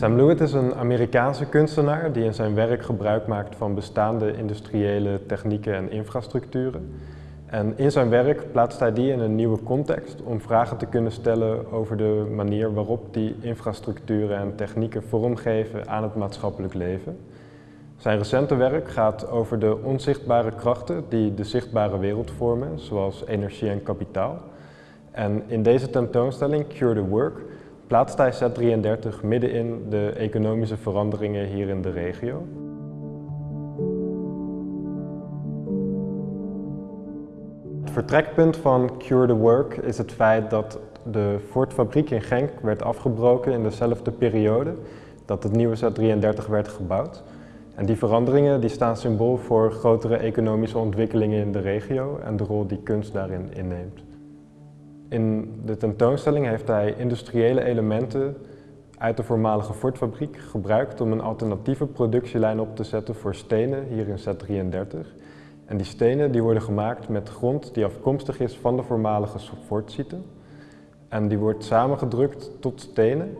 Sam Lewitt is een Amerikaanse kunstenaar die in zijn werk gebruik maakt van bestaande industriële technieken en infrastructuren. En in zijn werk plaatst hij die in een nieuwe context om vragen te kunnen stellen over de manier waarop die infrastructuren en technieken vormgeven aan het maatschappelijk leven. Zijn recente werk gaat over de onzichtbare krachten die de zichtbare wereld vormen, zoals energie en kapitaal. En in deze tentoonstelling, Cure the Work, plaatst hij Z33 midden in de economische veranderingen hier in de regio. Het vertrekpunt van Cure the Work is het feit dat de Ford-fabriek in Genk werd afgebroken in dezelfde periode dat het nieuwe Z33 werd gebouwd. En die veranderingen die staan symbool voor grotere economische ontwikkelingen in de regio en de rol die kunst daarin inneemt. In de tentoonstelling heeft hij industriële elementen uit de voormalige Ford-fabriek gebruikt om een alternatieve productielijn op te zetten voor stenen hier in Z33. En die stenen die worden gemaakt met grond die afkomstig is van de voormalige Ford-site. En die wordt samengedrukt tot stenen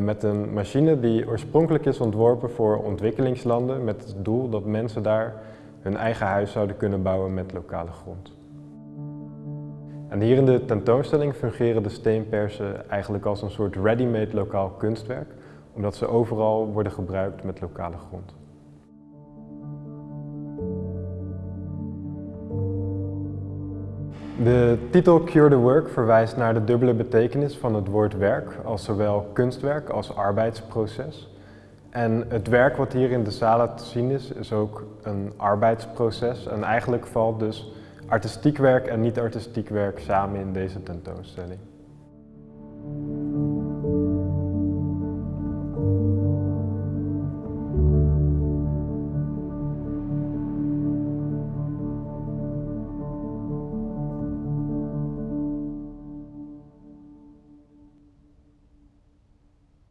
met een machine die oorspronkelijk is ontworpen voor ontwikkelingslanden met het doel dat mensen daar hun eigen huis zouden kunnen bouwen met lokale grond. En hier in de tentoonstelling fungeren de steenpersen eigenlijk als een soort ready-made lokaal kunstwerk, omdat ze overal worden gebruikt met lokale grond. De titel Cure the Work verwijst naar de dubbele betekenis van het woord werk, als zowel kunstwerk als arbeidsproces. En het werk wat hier in de zalen te zien is, is ook een arbeidsproces. En eigenlijk valt dus artistiek werk en niet-artistiek werk samen in deze tentoonstelling.